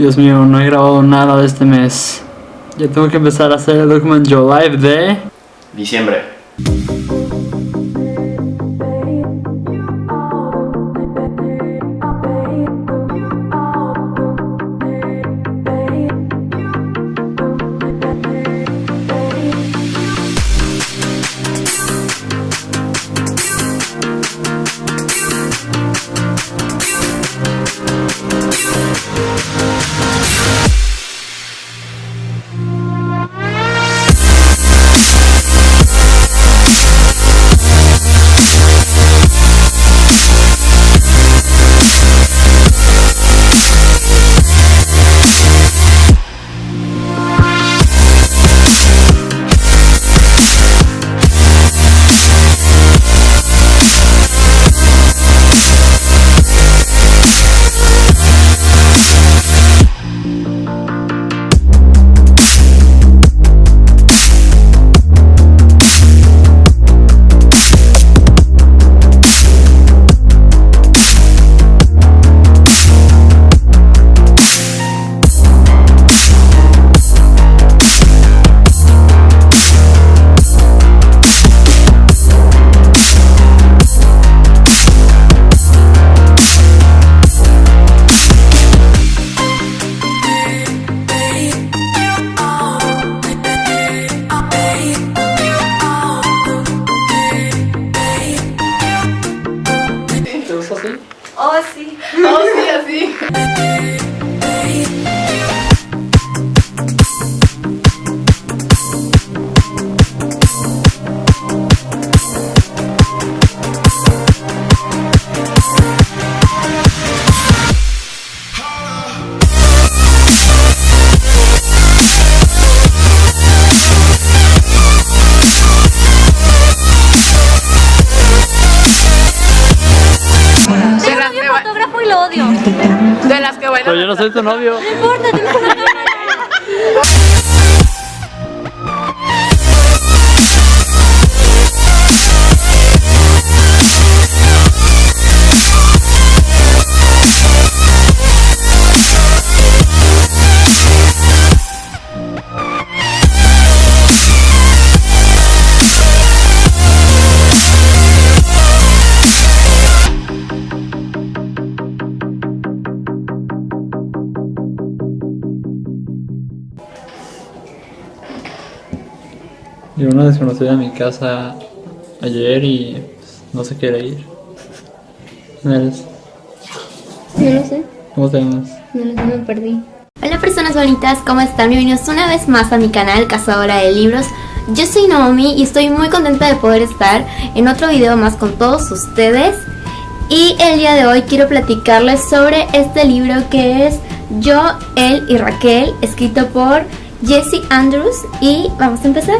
Dios mío, no he grabado nada de este mes. Ya tengo que empezar a hacer el Document Joe Live de... Diciembre. eu sou assim. Oh, sim. Oh, sim, assim. De las, que ba- fotógrafo y lo odio. de las que bailan. Pero yo no soy tu novio. No importa, tienes una Y una desconocida a mi casa ayer y pues, no se quiere ir. ¿Quién eres? No lo sé, ¿Cómo te llamas? no lo sé, me perdí. Hola personas bonitas, ¿cómo están? Bienvenidos una vez más a mi canal Cazadora de Libros. Yo soy Naomi y estoy muy contenta de poder estar en otro video más con todos ustedes. Y el día de hoy quiero platicarles sobre este libro que es Yo, Él y Raquel, escrito por Jesse Andrews. Y vamos a empezar.